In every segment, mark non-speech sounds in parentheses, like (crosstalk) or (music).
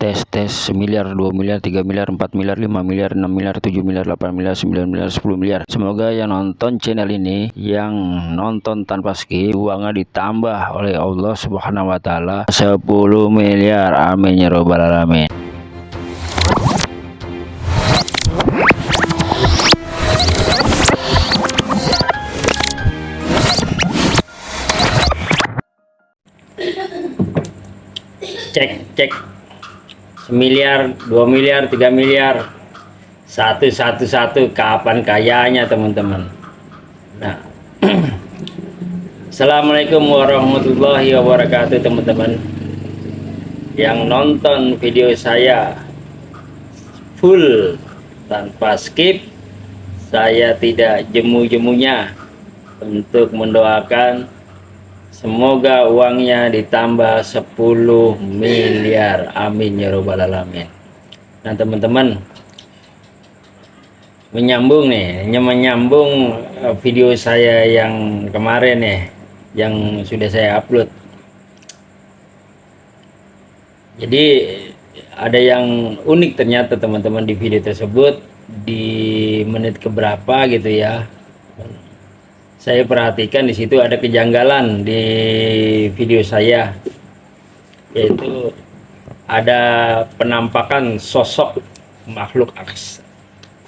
tes tes miliar 2 miliar 3 miliar 4 miliar 5 miliar 6 miliar 7 miliar 8 miliar 9 miliar 10 miliar. Semoga yang nonton channel ini yang nonton tanpa skip uangnya ditambah oleh Allah subhanahu wa ta'ala. 10 miliar. Amin ya robbal alamin. Cek cek semiliar dua miliar tiga miliar. Satu satu satu. Kapan kayanya teman-teman? Nah (clears throat) Assalamualaikum warahmatullahi wabarakatuh teman-teman. Yang nonton video saya full tanpa skip saya tidak jemu-jemunya untuk mendoakan Semoga uangnya ditambah 10 miliar. Amin ya robbal alamin. Nah teman-teman menyambung nih, menyambung eh, video saya yang kemarin nih, yang sudah saya upload. Jadi ada yang unik ternyata teman-teman di video tersebut di menit keberapa gitu ya saya perhatikan di situ ada kejanggalan di video saya yaitu ada penampakan sosok makhluk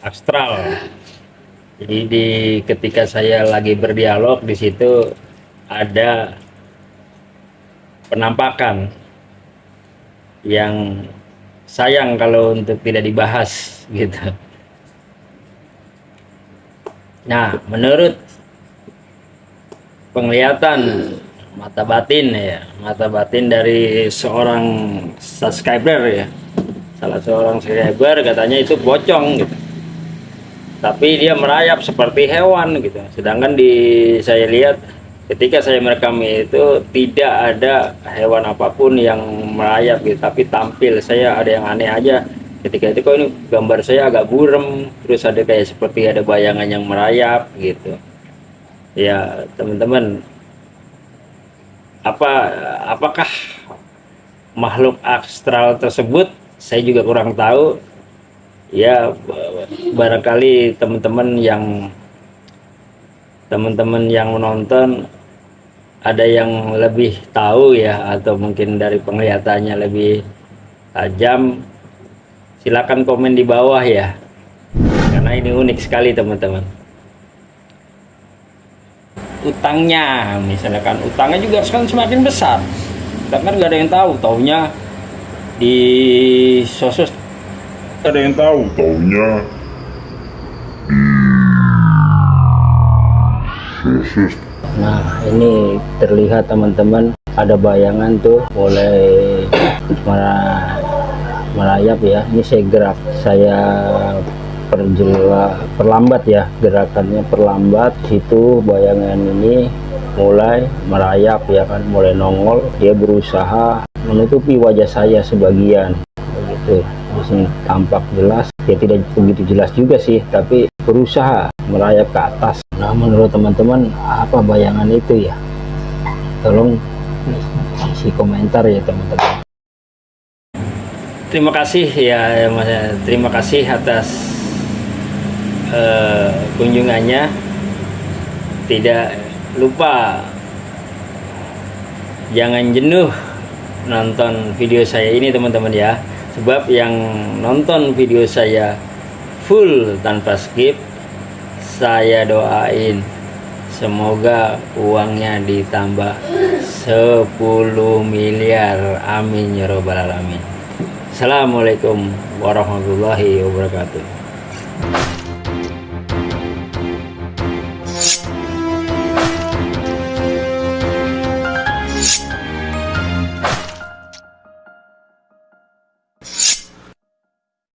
astral. Jadi di ketika saya lagi berdialog di situ ada penampakan yang sayang kalau untuk tidak dibahas gitu. Nah menurut penglihatan mata batin ya. Mata batin dari seorang subscriber ya. Salah seorang subscriber katanya itu pocong gitu. Tapi dia merayap seperti hewan gitu. Sedangkan di saya lihat ketika saya merekam itu tidak ada hewan apa pun yang merayap gitu. Tapi tampil saya ada yang aneh aja. Ketika itu kok ini gambar saya agak burem terus ada kayak seperti ada bayangan yang merayap gitu ya teman-teman apa apakah makhluk astral tersebut? Saya juga kurang tahu. Ya barangkali teman-teman yang teman-teman yang menonton ada yang lebih tahu ya atau mungkin dari penglihatannya lebih tajam silakan komen di bawah ya. Karena ini unik sekali teman-teman utangnya. Misalkan utangnya juga sekarang semakin besar. Kita kan nggak ada yang tahu taunya di sosus ada yang tahu taunya sosus nah ini terlihat teman-teman ada bayangan tuh mulai merayap ya. Ini saya gerak saya perjelas perlambat ya gerakannya perlambat situ bayangan ini mulai merayap ya kan mulai nongol dia berusaha menutupi wajah saya sebagian. Begitu di sini tampak jelas. Ya tidak begitu jelas juga sih tapi berusaha merayap ke atas. Nah menurut teman-teman apa bayangan itu ya? Tolong isi komentar ya teman-teman. Terima kasih ya terima kasih atas uh, kunjungannya tidak lupa. Jangan jenuh nonton video saya ini teman-teman ya. Sebab yang nonton video saya full tanpa skip saya doain semoga uangnya ditambah 10 miliar. Amin ya robbal alamin. Assalamualaikum warahmatullahi wabarakatuh